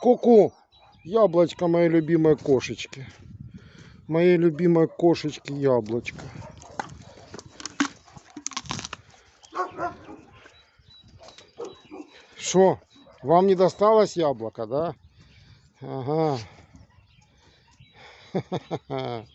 Ку-ку. Яблочко моей любимой кошечки. Моей любимой кошечки яблочко. Что? Вам не досталось яблоко, да? Ага.